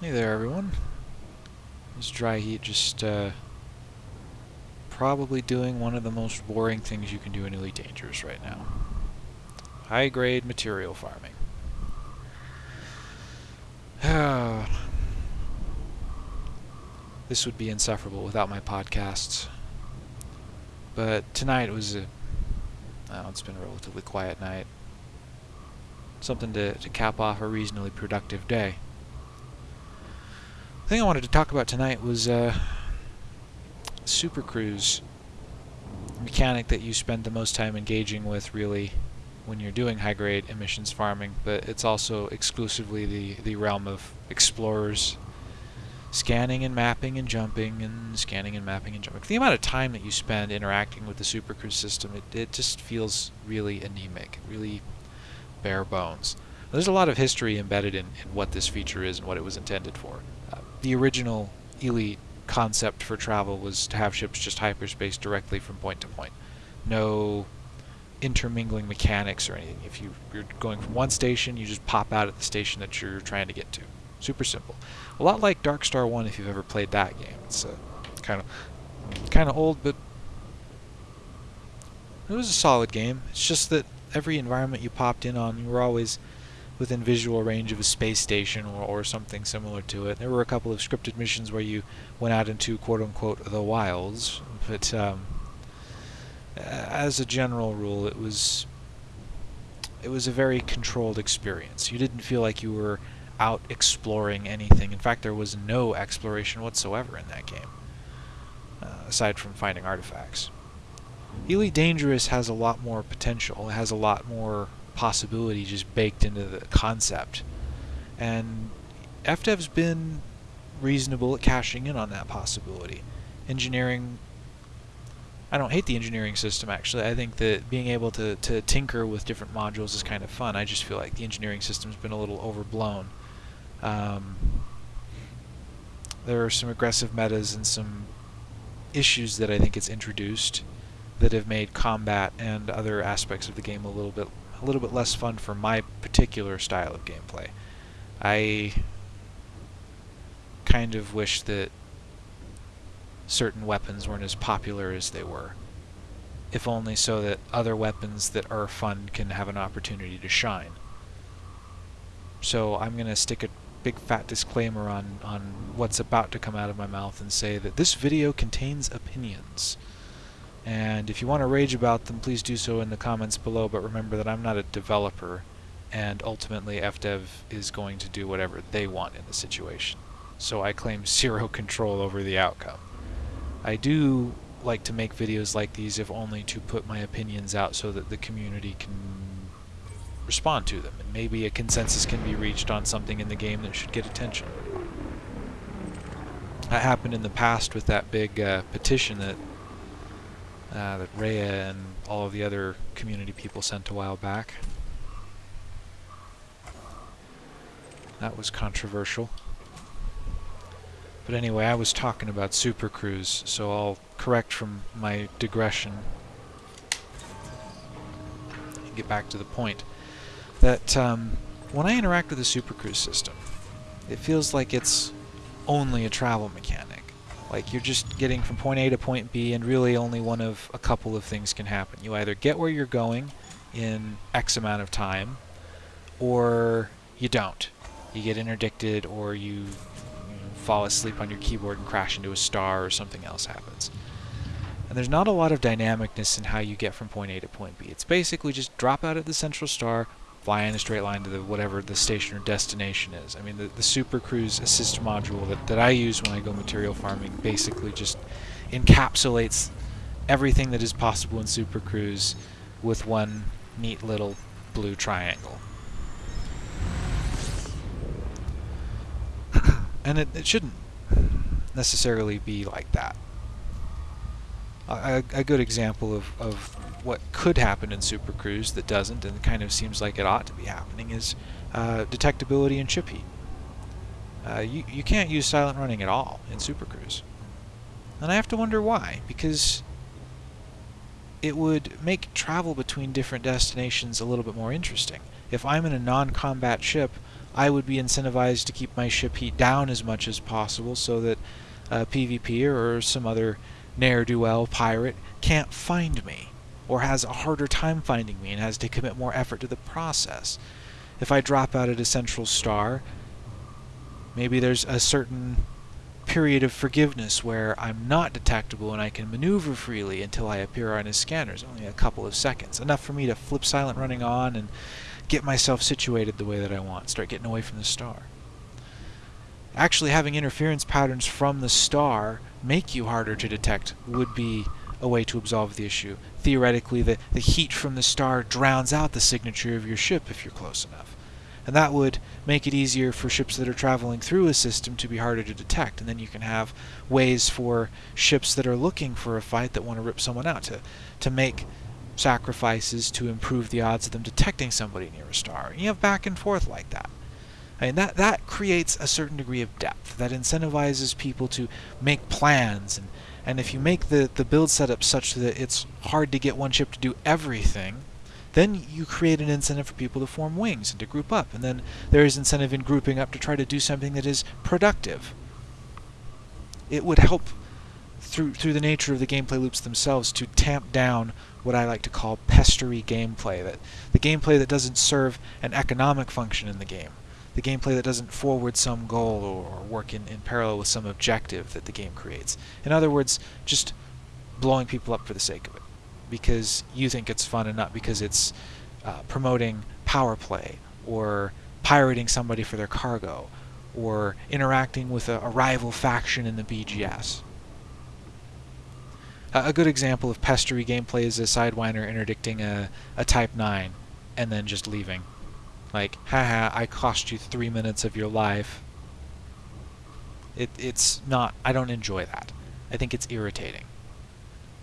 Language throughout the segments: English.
Hey there, everyone. This dry heat just uh, probably doing one of the most boring things you can do in Elite Dangerous right now. High-grade material farming. this would be insufferable without my podcasts. But tonight was a... Oh, it's been a relatively quiet night. Something to, to cap off a reasonably productive day. The thing I wanted to talk about tonight was uh, Super Cruise mechanic that you spend the most time engaging with really when you're doing high grade emissions farming, but it's also exclusively the, the realm of explorers scanning and mapping and jumping and scanning and mapping and jumping. The amount of time that you spend interacting with the Super Cruise system, it, it just feels really anemic, really bare bones. There's a lot of history embedded in, in what this feature is and what it was intended for the original Elite concept for travel was to have ships just hyperspace directly from point to point. No intermingling mechanics or anything. If you, you're going from one station, you just pop out at the station that you're trying to get to. Super simple. A lot like Dark Star 1 if you've ever played that game. It's kind of kind of old, but it was a solid game. It's just that every environment you popped in on, you were always within visual range of a space station or, or something similar to it. There were a couple of scripted missions where you went out into quote-unquote the wilds, but um, as a general rule, it was it was a very controlled experience. You didn't feel like you were out exploring anything. In fact, there was no exploration whatsoever in that game, uh, aside from finding artifacts. Elite Dangerous has a lot more potential. It has a lot more possibility just baked into the concept. And FDev's been reasonable at cashing in on that possibility. Engineering I don't hate the engineering system actually. I think that being able to, to tinker with different modules is kind of fun. I just feel like the engineering system's been a little overblown. Um, there are some aggressive metas and some issues that I think it's introduced that have made combat and other aspects of the game a little bit a little bit less fun for my particular style of gameplay. I kind of wish that certain weapons weren't as popular as they were. If only so that other weapons that are fun can have an opportunity to shine. So I'm going to stick a big fat disclaimer on, on what's about to come out of my mouth and say that this video contains opinions. And if you want to rage about them, please do so in the comments below, but remember that I'm not a developer, and ultimately FDev is going to do whatever they want in the situation. So I claim zero control over the outcome. I do like to make videos like these if only to put my opinions out so that the community can respond to them, and maybe a consensus can be reached on something in the game that should get attention. That happened in the past with that big uh, petition that uh, that Rhea and all of the other community people sent a while back. That was controversial. But anyway, I was talking about Super Cruise, so I'll correct from my digression and get back to the point. That um, when I interact with the Super Cruise system, it feels like it's only a travel mechanic. Like you're just getting from point A to point B and really only one of a couple of things can happen. You either get where you're going in X amount of time or you don't. You get interdicted or you, fall asleep on your keyboard and crash into a star or something else happens. And there's not a lot of dynamicness in how you get from point A to point B. It's basically just drop out at the central star, fly in a straight line to the whatever the station or destination is. I mean, the, the Super Cruise Assist module that, that I use when I go material farming basically just encapsulates everything that is possible in Super Cruise with one neat little blue triangle. and it, it shouldn't necessarily be like that. A, a good example of, of what could happen in Super Cruise that doesn't and kind of seems like it ought to be happening is uh, detectability and chip heat. Uh, you, you can't use silent running at all in Super Cruise. And I have to wonder why, because it would make travel between different destinations a little bit more interesting. If I'm in a non-combat ship, I would be incentivized to keep my ship heat down as much as possible so that a PvP or some other ne'er-do-well pirate can't find me or has a harder time finding me and has to commit more effort to the process. If I drop out at a central star, maybe there's a certain period of forgiveness where I'm not detectable and I can maneuver freely until I appear on his scanners, only a couple of seconds. Enough for me to flip silent running on and get myself situated the way that I want, start getting away from the star. Actually having interference patterns from the star make you harder to detect would be a way to absolve the issue. Theoretically, the, the heat from the star drowns out the signature of your ship if you're close enough. And that would make it easier for ships that are traveling through a system to be harder to detect. And then you can have ways for ships that are looking for a fight that want to rip someone out to, to make sacrifices to improve the odds of them detecting somebody near a star. And you have back and forth like that. I mean, that, that creates a certain degree of depth that incentivizes people to make plans. And, and if you make the, the build setup such that it's hard to get one ship to do everything, then you create an incentive for people to form wings and to group up. And then there is incentive in grouping up to try to do something that is productive. It would help through through the nature of the gameplay loops themselves to tamp down what I like to call pestery gameplay that the gameplay that doesn't serve an economic function in the game the gameplay that doesn't forward some goal or work in, in parallel with some objective that the game creates. In other words just blowing people up for the sake of it. Because you think it's fun and not because it's uh, promoting power play or pirating somebody for their cargo or interacting with a, a rival faction in the BGS a good example of pestery gameplay is a Sidewinder interdicting a, a Type 9 and then just leaving. Like, haha, I cost you three minutes of your life. It, it's not, I don't enjoy that. I think it's irritating.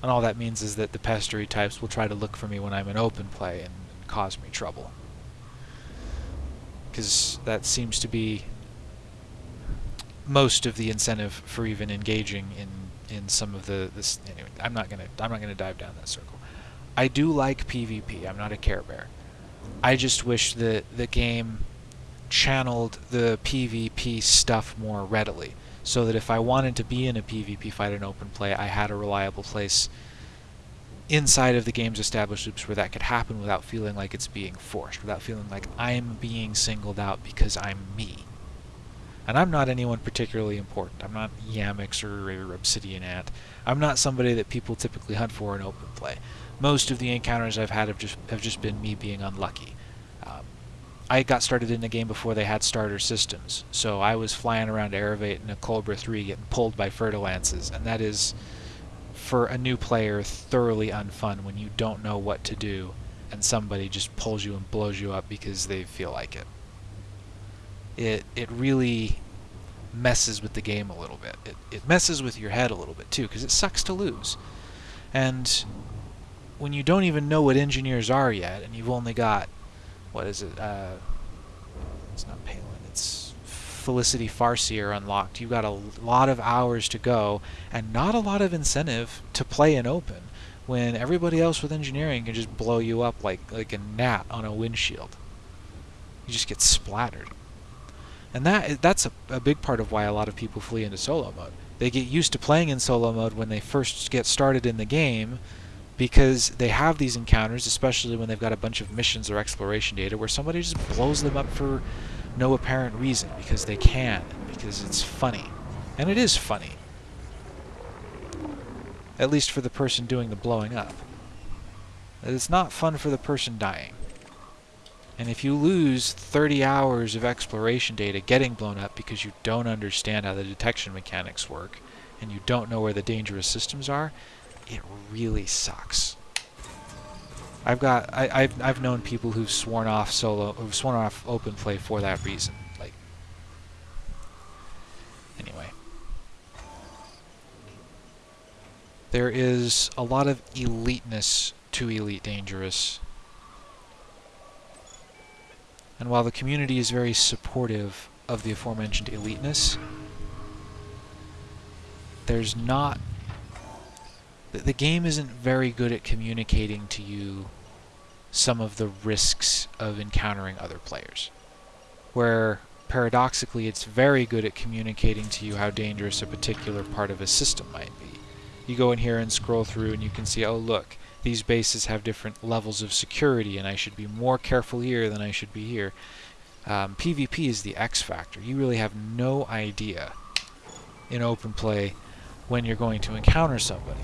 And all that means is that the pestery types will try to look for me when I'm in open play and, and cause me trouble. Because that seems to be most of the incentive for even engaging in in some of the this anyway I'm not gonna I'm not gonna dive down that circle I do like PvP I'm not a care bear I just wish that the game channeled the PvP stuff more readily so that if I wanted to be in a PvP fight in open play I had a reliable place inside of the game's established loops where that could happen without feeling like it's being forced without feeling like I'm being singled out because I'm me and I'm not anyone particularly important. I'm not Yamiks or Obsidian Ant. I'm not somebody that people typically hunt for in open play. Most of the encounters I've had have just have just been me being unlucky. Um, I got started in the game before they had starter systems, so I was flying around Eravate in a Cobra 3 getting pulled by Fer-de-Lances, and that is, for a new player, thoroughly unfun when you don't know what to do and somebody just pulls you and blows you up because they feel like it it it really messes with the game a little bit. It, it messes with your head a little bit too, because it sucks to lose. And when you don't even know what engineers are yet, and you've only got, what is it, uh, it's not Palin, it's Felicity Farseer unlocked, you've got a lot of hours to go, and not a lot of incentive to play in open, when everybody else with engineering can just blow you up like, like a gnat on a windshield. You just get splattered. And that that's a, a big part of why a lot of people flee into solo mode. They get used to playing in solo mode when they first get started in the game because they have these encounters, especially when they've got a bunch of missions or exploration data where somebody just blows them up for no apparent reason because they can, because it's funny. And it is funny. At least for the person doing the blowing up. It's not fun for the person dying. And if you lose 30 hours of exploration data getting blown up because you don't understand how the detection mechanics work, and you don't know where the dangerous systems are, it really sucks. I've got I, I've I've known people who've sworn off solo who've sworn off open play for that reason. Like anyway. There is a lot of eliteness to Elite Dangerous and while the community is very supportive of the aforementioned eliteness, there's not... The, the game isn't very good at communicating to you some of the risks of encountering other players. Where paradoxically, it's very good at communicating to you how dangerous a particular part of a system might be. You go in here and scroll through and you can see, oh look, these bases have different levels of security and I should be more careful here than I should be here. Um, PvP is the X factor. You really have no idea in open play when you're going to encounter somebody.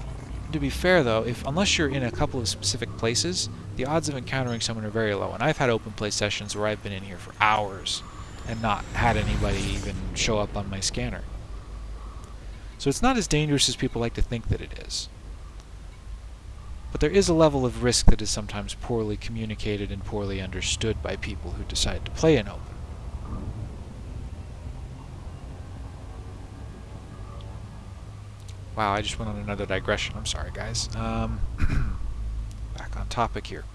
To be fair though, if unless you're in a couple of specific places, the odds of encountering someone are very low. And I've had open play sessions where I've been in here for hours and not had anybody even show up on my scanner. So it's not as dangerous as people like to think that it is. But there is a level of risk that is sometimes poorly communicated and poorly understood by people who decide to play in open. Wow, I just went on another digression. I'm sorry, guys. Um, back on topic here.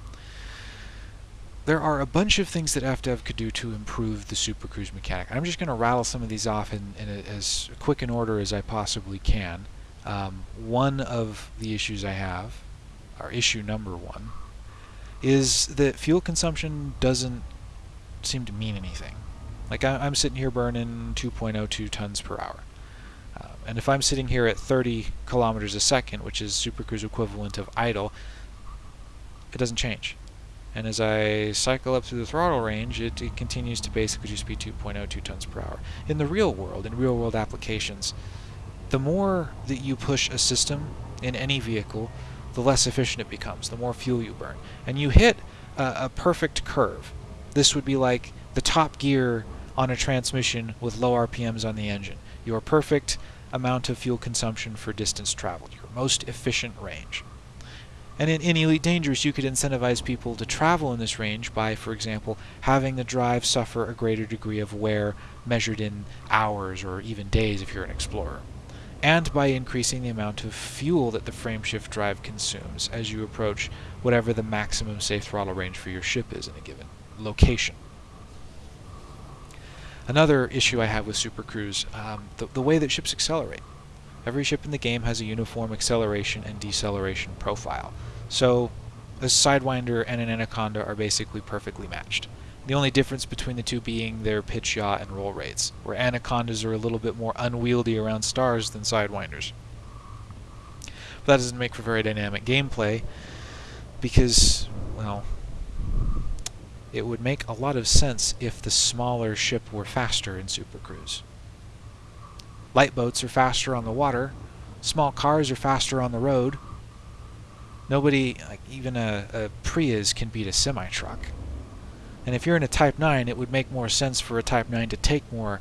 There are a bunch of things that FDev could do to improve the Super Cruise mechanic. I'm just going to rattle some of these off in, in a, as quick an order as I possibly can. Um, one of the issues I have, or issue number one, is that fuel consumption doesn't seem to mean anything. Like I, am sitting here burning 2.02 tons per hour. Uh, and if I'm sitting here at 30 kilometers a second, which is Super Cruise equivalent of idle, it doesn't change. And as I cycle up through the throttle range, it, it continues to basically just be 2.02 tons per hour. In the real world, in real world applications, the more that you push a system in any vehicle, the less efficient it becomes, the more fuel you burn. And you hit a, a perfect curve. This would be like the top gear on a transmission with low RPMs on the engine. Your perfect amount of fuel consumption for distance traveled, your most efficient range. And in, in, Elite Dangerous, you could incentivize people to travel in this range by, for example, having the drive suffer a greater degree of wear measured in hours or even days if you're an explorer. And by increasing the amount of fuel that the frameshift drive consumes as you approach whatever the maximum safe throttle range for your ship is in a given location. Another issue I have with Super Cruise, um, the, the way that ships accelerate. Every ship in the game has a uniform acceleration and deceleration profile. So a Sidewinder and an Anaconda are basically perfectly matched. The only difference between the two being their pitch yaw and roll rates, where Anacondas are a little bit more unwieldy around stars than Sidewinders. But that doesn't make for very dynamic gameplay, because, well, it would make a lot of sense if the smaller ship were faster in Super Cruise. Light boats are faster on the water. Small cars are faster on the road. Nobody, like even a, a Prius, can beat a semi-truck. And if you're in a Type 9, it would make more sense for a Type 9 to take more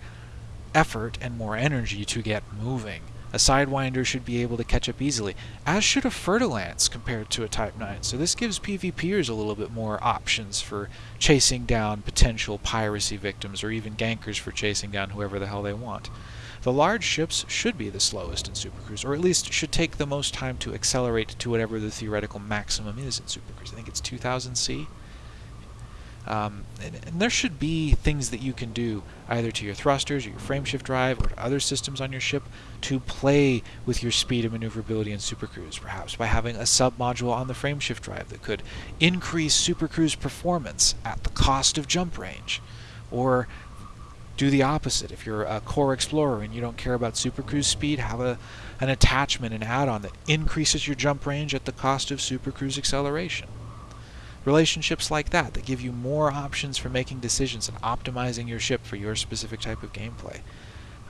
effort and more energy to get moving. A Sidewinder should be able to catch up easily, as should a Fer-de-Lance compared to a Type 9. So this gives PvPers a little bit more options for chasing down potential piracy victims or even gankers for chasing down whoever the hell they want. The large ships should be the slowest in Super Cruise, or at least should take the most time to accelerate to whatever the theoretical maximum is in Super Cruise. I think it's 2000 C. Um, and, and, there should be things that you can do either to your thrusters or your frameshift drive or to other systems on your ship to play with your speed and maneuverability in Super Cruise, perhaps by having a sub-module on the frameshift drive that could increase Super Cruise performance at the cost of jump range, or do the opposite. If you're a core explorer and you don't care about super cruise speed, have a, an attachment, an add-on that increases your jump range at the cost of super cruise acceleration. Relationships like that that give you more options for making decisions and optimizing your ship for your specific type of gameplay.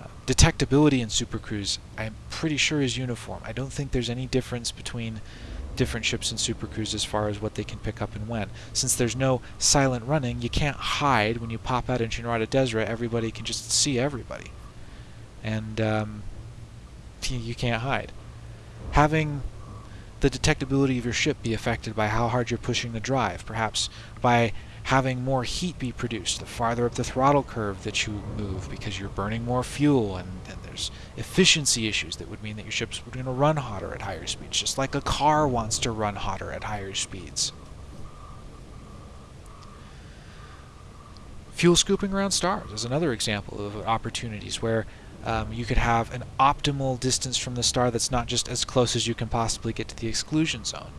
Uh, detectability in Super Cruise, I'm pretty sure is uniform. I don't think there's any difference between different ships in Super Cruise as far as what they can pick up and when. Since there's no silent running, you can't hide when you pop out in Shinrarta Dezhra, everybody can just see everybody. And um, you can't hide. Having the detectability of your ship be affected by how hard you're pushing the drive, perhaps by having more heat be produced the farther up the throttle curve that you move because you're burning more fuel and, and there's efficiency issues that would mean that your ship's going to run hotter at higher speeds, just like a car wants to run hotter at higher speeds. Fuel scooping around stars is another example of opportunities where um, you could have an optimal distance from the star that's not just as close as you can possibly get to the exclusion zone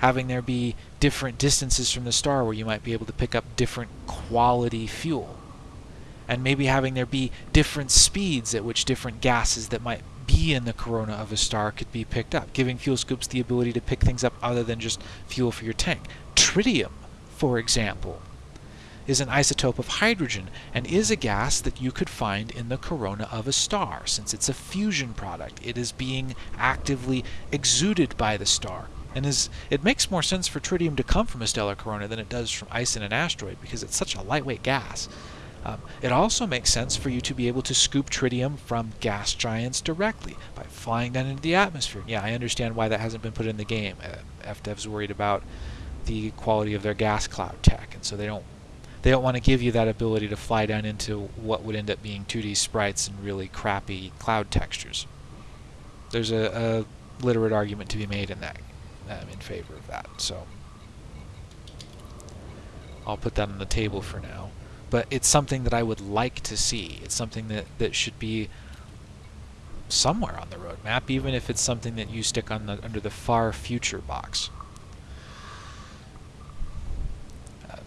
having there be different distances from the star where you might be able to pick up different quality fuel. and maybe having there be different speeds at which different gases that might be in the corona of a star could be picked up, giving fuel scoops the ability to pick things up other than just fuel for your tank. Tritium, for example, is an isotope of hydrogen and is a gas that you could find in the corona of a star. Since it's a fusion product, it is being actively exuded by the star. And is, it makes more sense for tritium to come from a stellar corona than it does from ice in an asteroid because it's such a lightweight gas. Um, it also makes sense for you to be able to scoop tritium from gas giants directly by flying down into the atmosphere. Yeah, I understand why that hasn't been put in the game. Uh, FDev's worried about the quality of their gas cloud tech, and so they don't they don't want to give you that ability to fly down into what would end up being 2D sprites and really crappy cloud textures. There's a, a literate argument to be made in that um, in favor of that. So I'll put that on the table for now. But it's something that I would like to see. It's something that, that should be somewhere on the roadmap, even if it's something that you stick on the, under the far future box.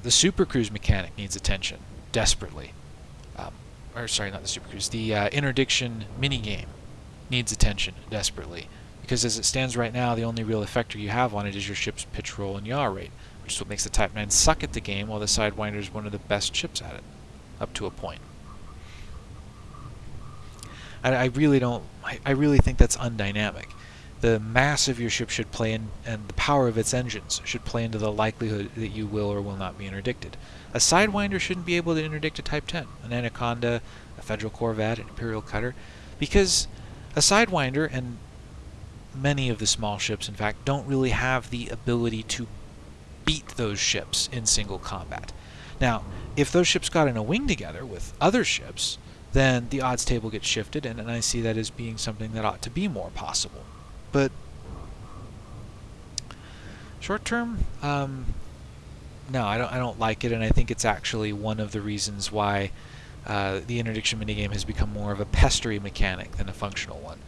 The Super Cruise mechanic needs attention desperately. Um, or sorry, not the Super Cruise. The uh, interdiction minigame needs attention desperately because as it stands right now, the only real effector you have on it is your ship's pitch roll and yaw rate, which is what makes the Type 9 suck at the game, while the Sidewinder is one of the best ships at it, up to a point. I, I really don't. I, I really think that's undynamic the mass of your ship should play in, and the power of its engines should play into the likelihood that you will or will not be interdicted. A Sidewinder shouldn't be able to interdict a Type 10, an Anaconda, a Federal Corvette, an Imperial Cutter, because a Sidewinder, and many of the small ships, in fact, don't really have the ability to beat those ships in single combat. Now, if those ships got in a wing together with other ships, then the odds table gets shifted, and, and I see that as being something that ought to be more possible. But short term, um, no, I don't. I don't like it, and I think it's actually one of the reasons why uh, the interdiction minigame has become more of a pestery mechanic than a functional one.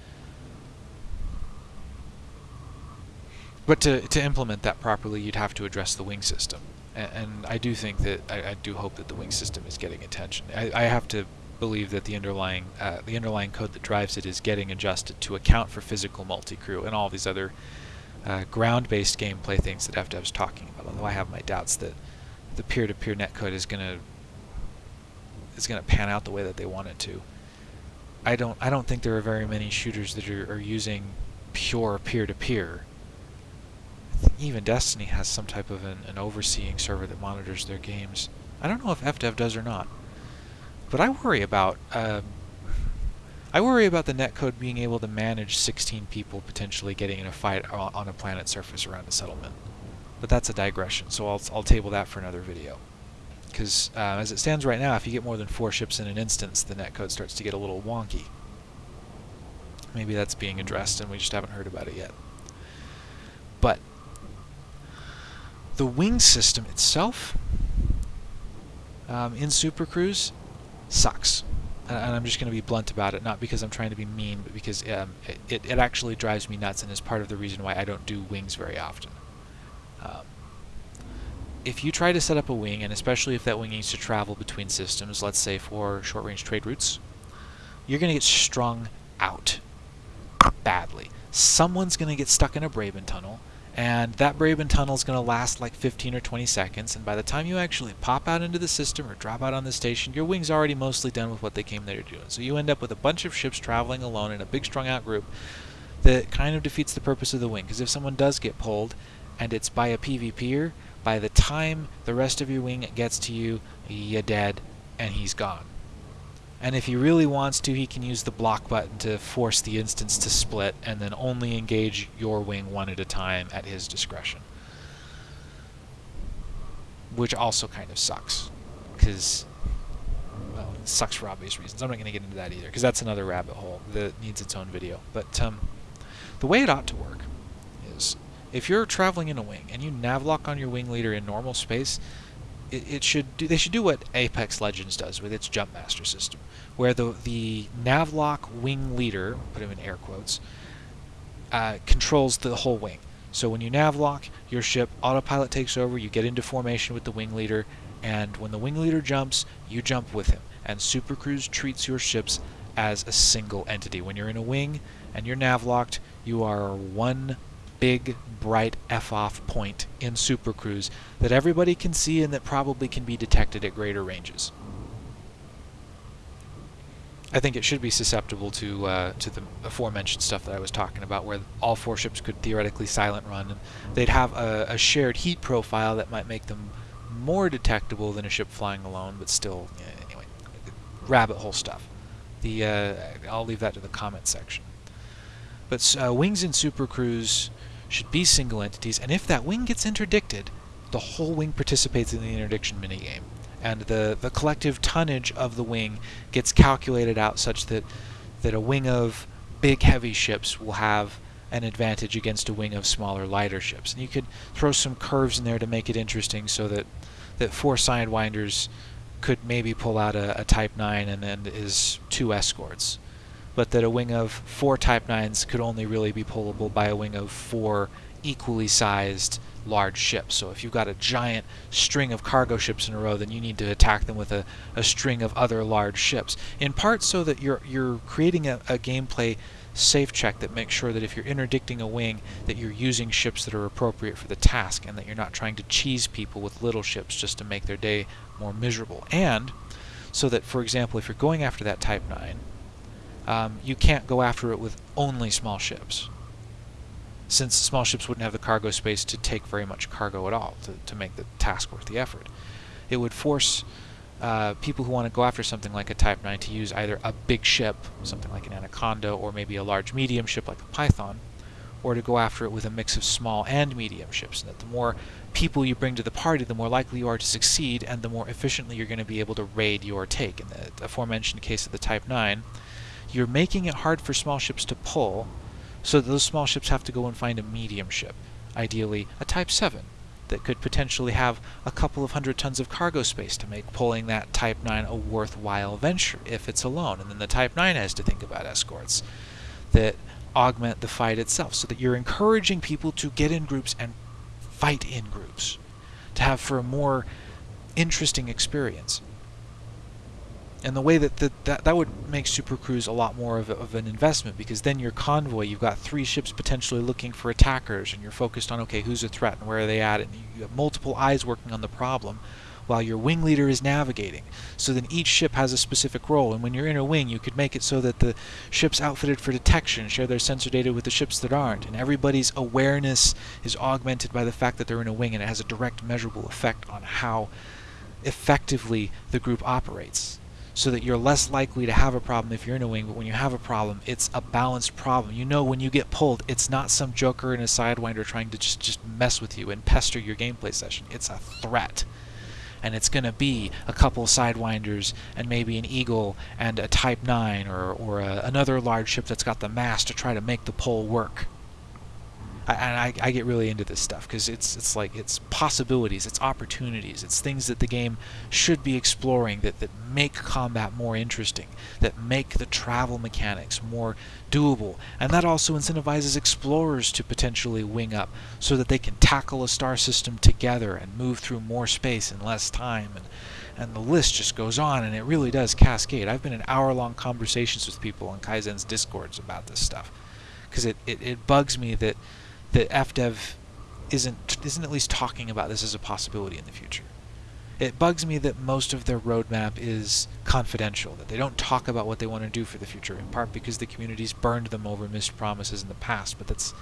But to, to implement that properly, you'd have to address the wing system. And, and I do think that, I, I, do hope that the wing system is getting attention. I, I have to believe that the underlying uh, the underlying code that drives it is getting adjusted to account for physical multi-crew and all these other uh, ground-based gameplay things that FDev's talking about. Although I have my doubts that the peer-to-peer netcode is gonna is gonna pan out the way that they want it to. I don't I don't think there are very many shooters that are, are using pure peer-to-peer. even Destiny has some type of an, an overseeing server that monitors their games. I don't know if FDev does or not. But I worry about um, I worry about the netcode being able to manage 16 people potentially getting in a fight on a planet surface around a settlement. But that's a digression, so I'll, I'll table that for another video. Because uh, as it stands right now, if you get more than four ships in an instance, the netcode starts to get a little wonky. Maybe that's being addressed and we just haven't heard about it yet. But the wing system itself um, in Super Cruise sucks. And I'm just going to be blunt about it, not because I'm trying to be mean, but because um, it, it actually drives me nuts and is part of the reason why I don't do wings very often. Um, if you try to set up a wing, and especially if that wing needs to travel between systems, let's say for short-range trade routes, you're going to get strung out badly. Someone's going to get stuck in a Braben tunnel, and that Braben tunnel is going to last like 15 or 20 seconds, and by the time you actually pop out into the system or drop out on the station, your wing's already mostly done with what they came there to do. So you end up with a bunch of ships traveling alone in a big strung out group that kind of defeats the purpose of the wing, because if someone does get pulled, and it's by a PvPer, by the time the rest of your wing gets to you, you're dead, and he's gone. And if he really wants to, he can use the block button to force the instance to split and then only engage your wing one at a time at his discretion. Which also kind of sucks. Because, well, it sucks for obvious reasons. I'm not going to get into that either, because that's another rabbit hole that needs its own video. But um, the way it ought to work is, if you're traveling in a wing and you navlock on your wing leader in normal space, it, it should do, they should do what Apex Legends does with its Jumpmaster system, where the the navlock wing leader, put him in air quotes, uh, controls the whole wing. So when you navlock, your ship autopilot takes over. You get into formation with the wing leader, and when the wing leader jumps, you jump with him. and Super Cruise treats your ships as a single entity. When you're in a wing and you're navlocked, you are one big, bright F-off point in Super Cruise that everybody can see and that probably can be detected at greater ranges. I think it should be susceptible to uh, to the aforementioned stuff that I was talking about, where all four ships could theoretically silent run, and they'd have a, a shared heat profile that might make them more detectable than a ship flying alone, but still, anyway, rabbit hole stuff. The uh, I'll leave that to the comment section. But uh, wings in Super Cruise should be single entities, and if that wing gets interdicted, the whole wing participates in the interdiction minigame and the, the collective tonnage of the wing gets calculated out such that that a wing of big heavy ships will have an advantage against a wing of smaller lighter ships. And you could throw some curves in there to make it interesting so that that four sidewinders could maybe pull out a, a Type 9 and then is two escorts. But that a wing of four Type 9s could only really be pullable by a wing of four equally sized large ships. So if you've got a giant string of cargo ships in a row, then you need to attack them with a, a string of other large ships. In part so that you're you're creating a, a gameplay safe check that makes sure that if you're interdicting a wing that you're using ships that are appropriate for the task and that you're not trying to cheese people with little ships just to make their day more miserable. And so that, for example, if you're going after that Type 9, um, you can't go after it with only small ships since small ships wouldn't have the cargo space to take very much cargo at all to, to make the task worth the effort. It would force uh, people who want to go after something like a Type 9 to use either a big ship, something like an Anaconda, or maybe a large medium ship like a Python, or to go after it with a mix of small and medium ships. And that the more people you bring to the party, the more likely you are to succeed, and the more efficiently you're going to be able to raid your take. In the aforementioned case of the Type 9, you're making it hard for small ships to pull, so those small ships have to go and find a medium ship, ideally a Type 7, that could potentially have a couple of hundred tons of cargo space to make pulling that Type 9 a worthwhile venture if it's alone. And then the Type 9 has to think about escorts that augment the fight itself, so that you're encouraging people to get in groups and fight in groups, to have for a more interesting experience and the way that the, that that would make Super Cruise a lot more of, of an investment because then your convoy you've got three ships potentially looking for attackers and you're focused on okay who's a threat and where are they at and you have multiple eyes working on the problem while your wing leader is navigating. So then each ship has a specific role and when you're in a wing you could make it so that the ships outfitted for detection share their sensor data with the ships that aren't and everybody's awareness is augmented by the fact that they're in a wing and it has a direct measurable effect on how effectively the group operates so that you're less likely to have a problem if you're in a wing, but when you have a problem, it's a balanced problem. You know when you get pulled, it's not some joker in a sidewinder trying to just, just mess with you and pester your gameplay session. It's a threat. And it's going to be a couple sidewinders and maybe an eagle and a Type 9 or, or a, another large ship that's got the mass to try to make the pull work. I, and I, I get really into this stuff because it's it's like it's possibilities, it's opportunities, it's things that the game should be exploring that, that make combat more interesting, that make the travel mechanics more doable, and that also incentivizes explorers to potentially wing up so that they can tackle a star system together and move through more space in less time and and the list just goes on and it really does cascade. I've been in hour-long conversations with people on Kaizen's discords about this stuff because it, it, it bugs me that that FDev isn't isn't at least talking about this as a possibility in the future. It bugs me that most of their roadmap is confidential, that they don't talk about what they want to do for the future, in part because the community's burned them over missed promises in the past, but that's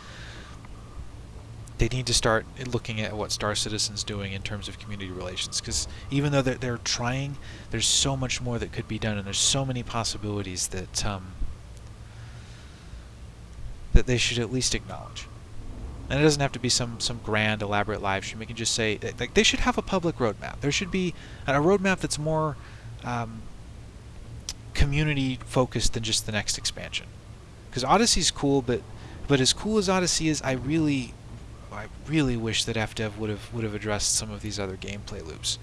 they need to start looking at what Star Citizen's doing in terms of community relations, because even though they're, they're trying, there's so much more that could be done, and there's so many possibilities that um, that they should at least acknowledge. And it doesn't have to be some some grand elaborate live stream. We can just say like they should have a public roadmap. There should be a roadmap that's more um, community focused than just the next expansion. Because Odyssey's cool, but but as cool as Odyssey is, I really I really wish that FDev would have would have addressed some of these other gameplay loops.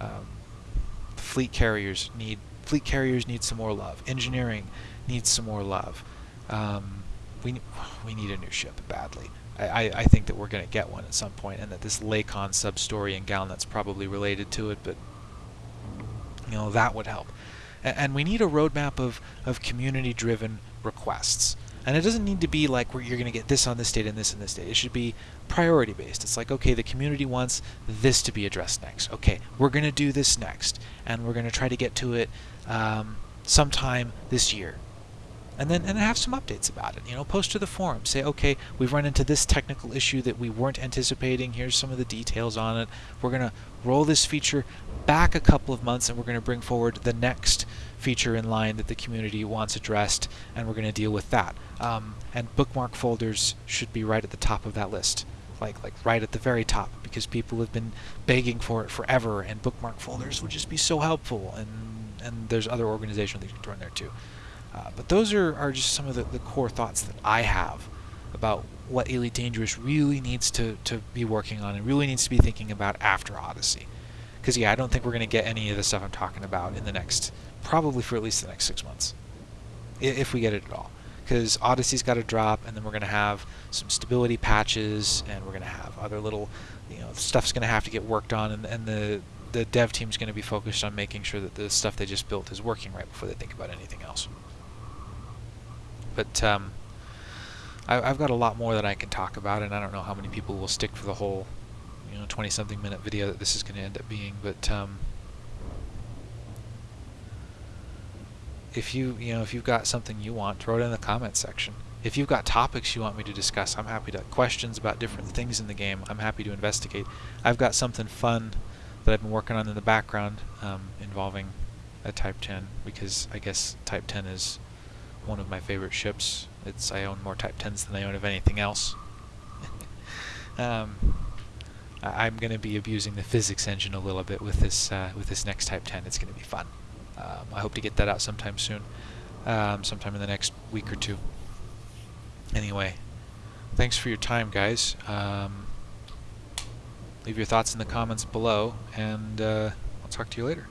Um, fleet carriers need fleet carriers need some more love. Engineering needs some more love. Um, we we need a new ship badly. I, I think that we're going to get one at some point, and that this Lakon sub-story in Galnet's probably related to it, but you know that would help. A- and we need a roadmap of, of community-driven requests. And it doesn't need to be like where you're going to get this on this date and this on this date. It should be priority based. It's like, okay, the community wants this to be addressed next. Okay, we're going to do this next. And we're going to try to get to it um, sometime this year. And then and have some updates about it. You know, post to the forum. Say, okay, we've run into this technical issue that we weren't anticipating. Here's some of the details on it. We're going to roll this feature back a couple of months and we're going to bring forward the next feature in line that the community wants addressed and we're going to deal with that. Um, and bookmark folders should be right at the top of that list. Like, like right at the very top because people have been begging for it forever and bookmark folders would just be so helpful and and there's other organizations that you can throw in there too. Uh, but those are, are just some of the, the core thoughts that I have about what Elite Dangerous really needs to, to be working on and really needs to be thinking about after Odyssey. Because, yeah, I don't think we're going to get any of the stuff I'm talking about in the next, probably for at least the next six months. If we get it at all. Because Odyssey's got to drop, and then we're going to have some stability patches, and we're going to have other little, you know, stuff's going to have to get worked on, and, and the, the dev team's going to be focused on making sure that the stuff they just built is working right before they think about anything else. But um, I, have got a lot more that I can talk about, and I don't know how many people will stick for the whole, you know, 20-something minute video that this is going to end up being. But um, if you, you know, if you've got something you want, throw it in the comments section. If you've got topics you want me to discuss, I'm happy to. Questions about different things in the game, I'm happy to investigate. I've got something fun that I've been working on in the background um, involving a Type 10 because I guess Type 10 is one of my favorite ships. It's I own more Type 10s than I own of anything else. um, I, am going to be abusing the physics engine a little bit with this uh, with this next Type 10. It's going to be fun. Um, I hope to get that out sometime soon, um, sometime in the next week or two. Anyway, thanks for your time, guys. Um, leave your thoughts in the comments below, and uh, I'll talk to you later.